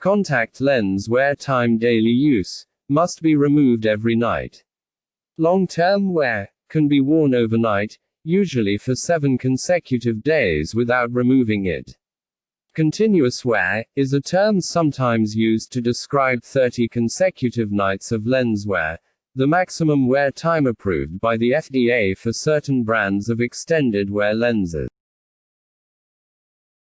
Contact lens wear time daily use must be removed every night. Long term wear can be worn overnight, usually for seven consecutive days without removing it. Continuous wear is a term sometimes used to describe 30 consecutive nights of lens wear, the maximum wear time approved by the FDA for certain brands of extended wear lenses.